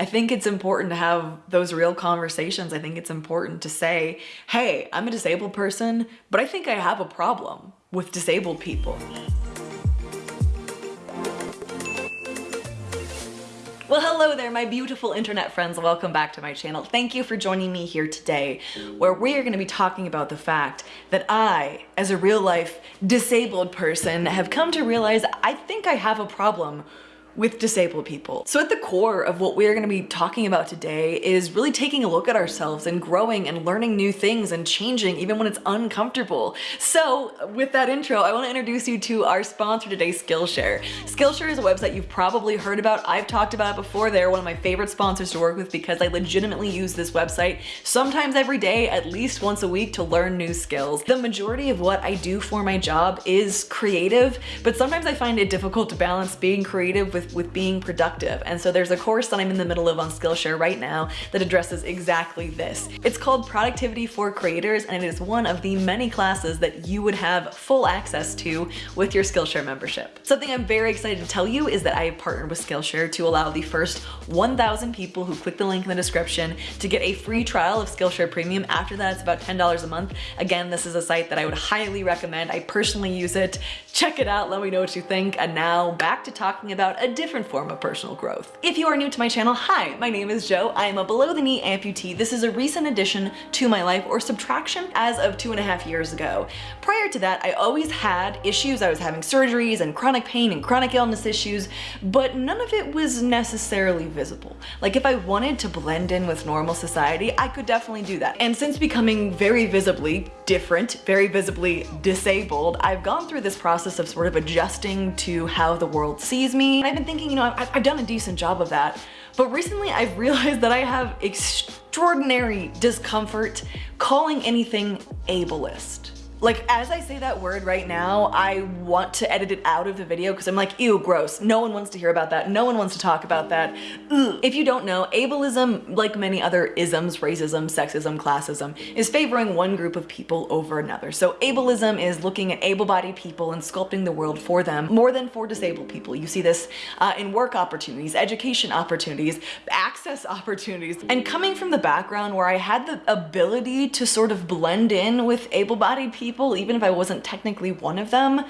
I think it's important to have those real conversations. I think it's important to say, hey, I'm a disabled person, but I think I have a problem with disabled people. Well, hello there, my beautiful internet friends. Welcome back to my channel. Thank you for joining me here today, where we are going to be talking about the fact that I, as a real life disabled person, have come to realize I think I have a problem with disabled people. So at the core of what we're going to be talking about today is really taking a look at ourselves and growing and learning new things and changing even when it's uncomfortable. So with that intro, I want to introduce you to our sponsor today, Skillshare. Skillshare is a website you've probably heard about. I've talked about it before. They're one of my favorite sponsors to work with because I legitimately use this website sometimes every day, at least once a week to learn new skills. The majority of what I do for my job is creative, but sometimes I find it difficult to balance being creative with with, with being productive. And so there's a course that I'm in the middle of on Skillshare right now that addresses exactly this. It's called Productivity for Creators and it is one of the many classes that you would have full access to with your Skillshare membership. Something I'm very excited to tell you is that I have partnered with Skillshare to allow the first 1,000 people who click the link in the description to get a free trial of Skillshare Premium. After that, it's about $10 a month. Again, this is a site that I would highly recommend. I personally use it. Check it out, let me know what you think. And now back to talking about a different form of personal growth. If you are new to my channel, hi, my name is Joe. I am a below the knee amputee. This is a recent addition to my life or subtraction as of two and a half years ago. Prior to that, I always had issues. I was having surgeries and chronic pain and chronic illness issues, but none of it was necessarily visible. Like if I wanted to blend in with normal society, I could definitely do that. And since becoming very visibly different, very visibly disabled, I've gone through this process of sort of adjusting to how the world sees me. And I've been thinking, you know, I've, I've done a decent job of that. But recently I've realized that I have extraordinary discomfort calling anything ableist. Like, as I say that word right now, I want to edit it out of the video because I'm like, ew, gross. No one wants to hear about that. No one wants to talk about that. Ugh. If you don't know, ableism, like many other isms, racism, sexism, classism, is favoring one group of people over another. So ableism is looking at able-bodied people and sculpting the world for them more than for disabled people. You see this uh, in work opportunities, education opportunities, access opportunities. And coming from the background where I had the ability to sort of blend in with able-bodied people people, even if I wasn't technically one of them,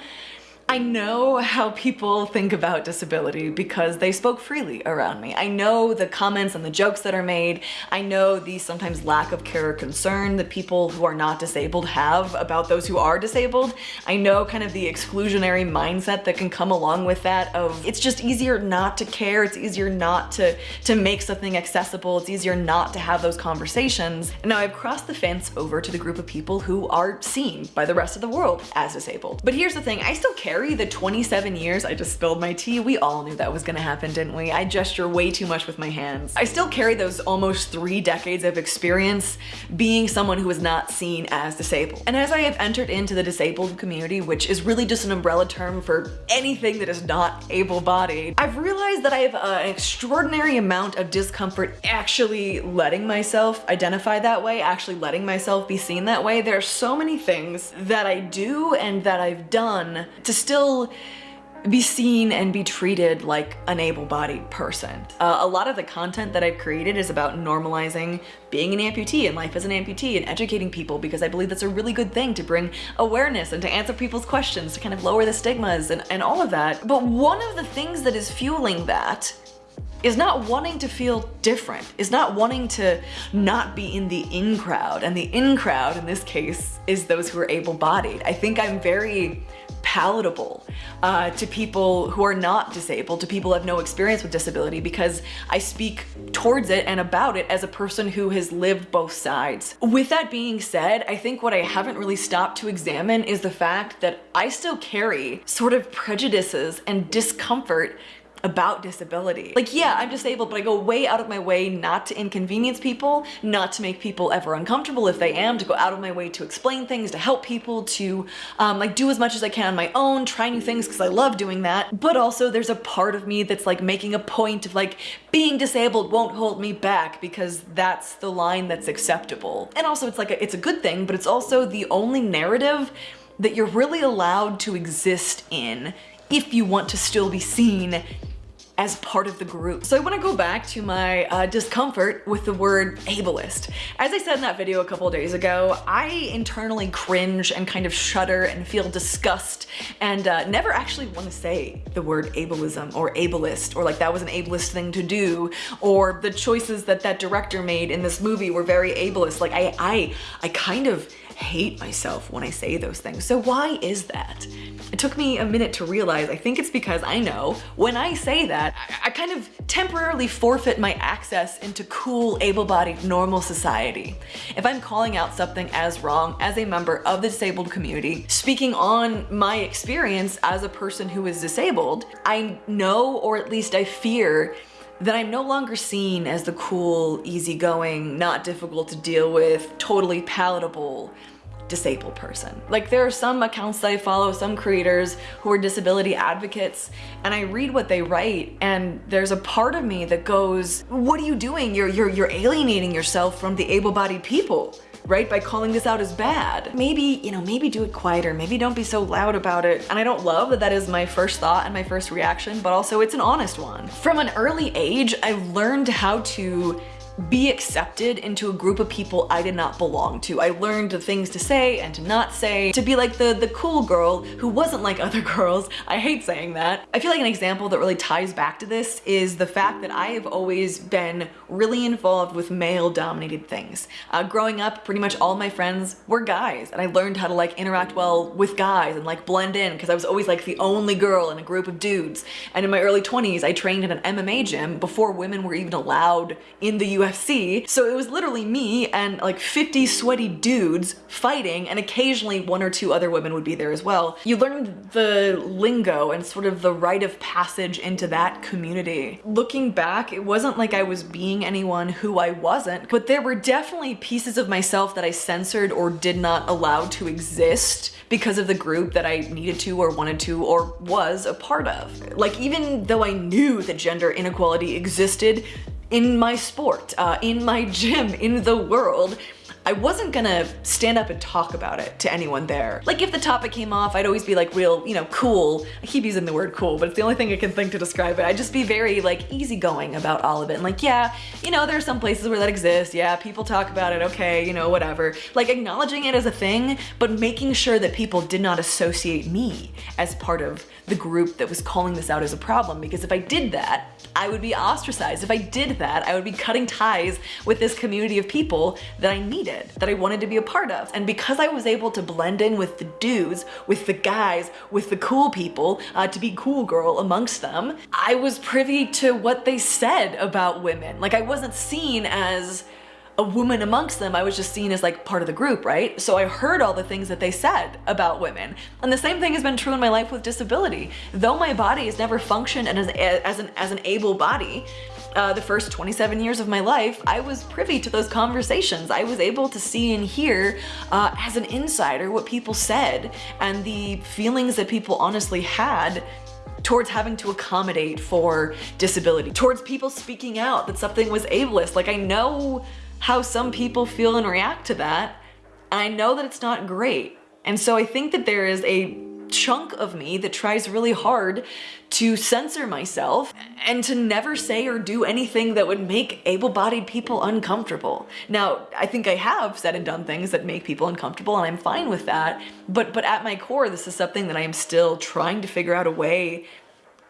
I know how people think about disability because they spoke freely around me. I know the comments and the jokes that are made. I know the sometimes lack of care or concern that people who are not disabled have about those who are disabled. I know kind of the exclusionary mindset that can come along with that of it's just easier not to care. It's easier not to, to make something accessible. It's easier not to have those conversations. And now I've crossed the fence over to the group of people who are seen by the rest of the world as disabled. But here's the thing, I still care the 27 years, I just spilled my tea. We all knew that was gonna happen, didn't we? I gesture way too much with my hands. I still carry those almost three decades of experience being someone who is not seen as disabled. And as I have entered into the disabled community, which is really just an umbrella term for anything that is not able-bodied, I've realized that I have an extraordinary amount of discomfort actually letting myself identify that way, actually letting myself be seen that way. There are so many things that I do and that I've done to still still be seen and be treated like an able-bodied person. Uh, a lot of the content that I've created is about normalizing being an amputee and life as an amputee and educating people because I believe that's a really good thing to bring awareness and to answer people's questions, to kind of lower the stigmas and, and all of that. But one of the things that is fueling that is not wanting to feel different, is not wanting to not be in the in crowd. And the in crowd in this case is those who are able-bodied. I think I'm very palatable uh, to people who are not disabled, to people who have no experience with disability because I speak towards it and about it as a person who has lived both sides. With that being said, I think what I haven't really stopped to examine is the fact that I still carry sort of prejudices and discomfort about disability. Like, yeah, I'm disabled, but I go way out of my way not to inconvenience people, not to make people ever uncomfortable if they am, to go out of my way to explain things, to help people, to um, like do as much as I can on my own, try new things because I love doing that. But also there's a part of me that's like making a point of like being disabled won't hold me back because that's the line that's acceptable. And also it's like, a, it's a good thing, but it's also the only narrative that you're really allowed to exist in if you want to still be seen as part of the group. So I wanna go back to my uh, discomfort with the word ableist. As I said in that video a couple days ago, I internally cringe and kind of shudder and feel disgust and uh, never actually wanna say the word ableism or ableist or like that was an ableist thing to do or the choices that that director made in this movie were very ableist. Like I, I, I kind of hate myself when I say those things. So why is that? It took me a minute to realize, I think it's because I know when I say that, I, I kind of temporarily forfeit my access into cool, able-bodied, normal society. If I'm calling out something as wrong as a member of the disabled community, speaking on my experience as a person who is disabled, I know, or at least I fear, that I'm no longer seen as the cool, easygoing, not difficult to deal with, totally palatable disabled person. Like there are some accounts that I follow, some creators who are disability advocates, and I read what they write and there's a part of me that goes, what are you doing? You're, you're, you're alienating yourself from the able-bodied people right? By calling this out as bad. Maybe, you know, maybe do it quieter. Maybe don't be so loud about it. And I don't love that that is my first thought and my first reaction, but also it's an honest one. From an early age, I've learned how to be accepted into a group of people I did not belong to. I learned the things to say and to not say, to be like the, the cool girl who wasn't like other girls. I hate saying that. I feel like an example that really ties back to this is the fact that I have always been really involved with male dominated things. Uh, growing up, pretty much all my friends were guys and I learned how to like interact well with guys and like blend in because I was always like the only girl in a group of dudes. And in my early 20s, I trained in an MMA gym before women were even allowed in the UFC. So it was literally me and like 50 sweaty dudes fighting and occasionally one or two other women would be there as well. You learned the lingo and sort of the rite of passage into that community. Looking back, it wasn't like I was being anyone who I wasn't, but there were definitely pieces of myself that I censored or did not allow to exist because of the group that I needed to or wanted to or was a part of. Like even though I knew that gender inequality existed, in my sport, uh, in my gym, in the world, I wasn't gonna stand up and talk about it to anyone there. Like if the topic came off, I'd always be like real, you know, cool. I keep using the word cool, but it's the only thing I can think to describe it. I'd just be very like easygoing about all of it. And like, yeah, you know, there are some places where that exists. Yeah, people talk about it. Okay, you know, whatever. Like acknowledging it as a thing, but making sure that people did not associate me as part of the group that was calling this out as a problem. Because if I did that, I would be ostracized. If I did that, I would be cutting ties with this community of people that I needed, that I wanted to be a part of. And because I was able to blend in with the dudes, with the guys, with the cool people, uh, to be cool girl amongst them, I was privy to what they said about women. Like I wasn't seen as a woman amongst them, I was just seen as like part of the group, right? So I heard all the things that they said about women. And the same thing has been true in my life with disability. Though my body has never functioned as, as, an, as an able body, uh, the first 27 years of my life, I was privy to those conversations. I was able to see and hear uh, as an insider what people said and the feelings that people honestly had towards having to accommodate for disability, towards people speaking out that something was ableist. Like I know how some people feel and react to that. And I know that it's not great. And so I think that there is a chunk of me that tries really hard to censor myself and to never say or do anything that would make able-bodied people uncomfortable. Now, I think I have said and done things that make people uncomfortable and I'm fine with that, but, but at my core, this is something that I am still trying to figure out a way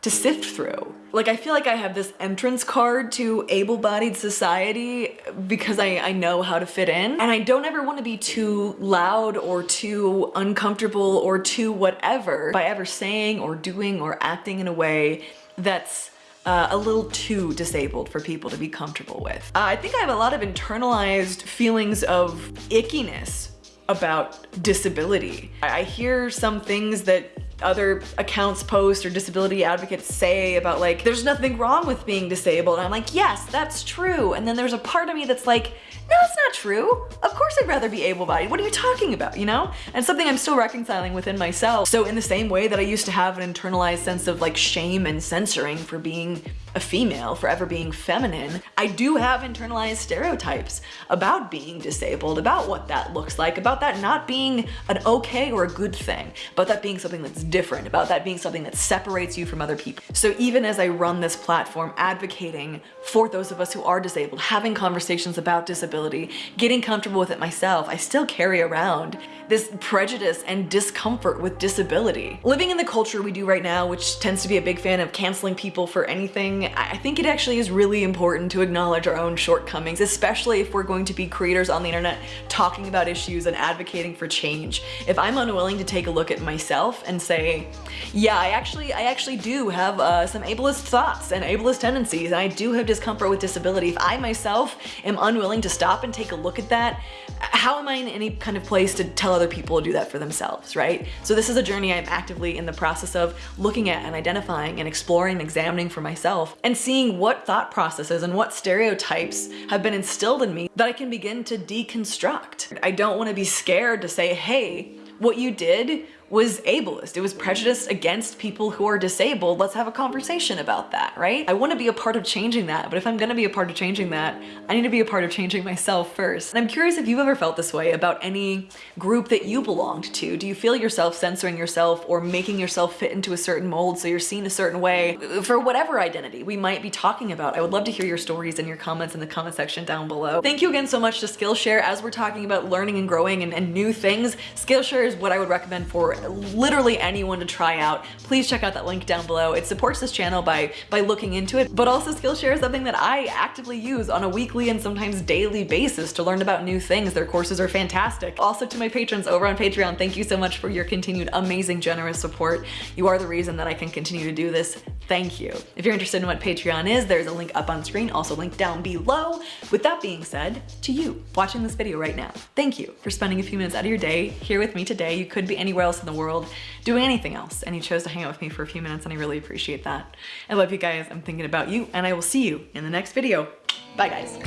to sift through. Like I feel like I have this entrance card to able-bodied society because I, I know how to fit in and I don't ever want to be too loud or too uncomfortable or too whatever by ever saying or doing or acting in a way that's uh, a little too disabled for people to be comfortable with. Uh, I think I have a lot of internalized feelings of ickiness about disability. I hear some things that other accounts post or disability advocates say about like, there's nothing wrong with being disabled. And I'm like, yes, that's true. And then there's a part of me that's like, no, it's not true. Of course I'd rather be able-bodied. What are you talking about, you know? And something I'm still reconciling within myself. So in the same way that I used to have an internalized sense of like shame and censoring for being a female, forever being feminine, I do have internalized stereotypes about being disabled, about what that looks like, about that not being an okay or a good thing, about that being something that's different, about that being something that separates you from other people. So even as I run this platform advocating for those of us who are disabled, having conversations about disability, getting comfortable with it myself, I still carry around this prejudice and discomfort with disability. Living in the culture we do right now, which tends to be a big fan of canceling people for anything, I think it actually is really important to acknowledge our own shortcomings, especially if we're going to be creators on the internet talking about issues and advocating for change. If I'm unwilling to take a look at myself and say, yeah, I actually, I actually do have uh, some ableist thoughts and ableist tendencies, and I do have discomfort with disability. If I myself am unwilling to stop and take a look at that, how am I in any kind of place to tell other people to do that for themselves, right? So this is a journey I'm actively in the process of looking at and identifying and exploring and examining for myself and seeing what thought processes and what stereotypes have been instilled in me that I can begin to deconstruct. I don't want to be scared to say, hey, what you did was ableist. It was prejudiced against people who are disabled. Let's have a conversation about that, right? I wanna be a part of changing that, but if I'm gonna be a part of changing that, I need to be a part of changing myself first. And I'm curious if you've ever felt this way about any group that you belonged to. Do you feel yourself censoring yourself or making yourself fit into a certain mold so you're seen a certain way for whatever identity we might be talking about? I would love to hear your stories and your comments in the comment section down below. Thank you again so much to Skillshare as we're talking about learning and growing and, and new things. Skillshare is what I would recommend for literally anyone to try out, please check out that link down below. It supports this channel by, by looking into it, but also Skillshare is something that I actively use on a weekly and sometimes daily basis to learn about new things. Their courses are fantastic. Also to my patrons over on Patreon, thank you so much for your continued amazing, generous support. You are the reason that I can continue to do this. Thank you. If you're interested in what Patreon is, there's a link up on screen, also linked down below. With that being said, to you watching this video right now, thank you for spending a few minutes out of your day here with me today. You could be anywhere else in the world doing anything else. And he chose to hang out with me for a few minutes and I really appreciate that. I love you guys. I'm thinking about you and I will see you in the next video. Bye guys.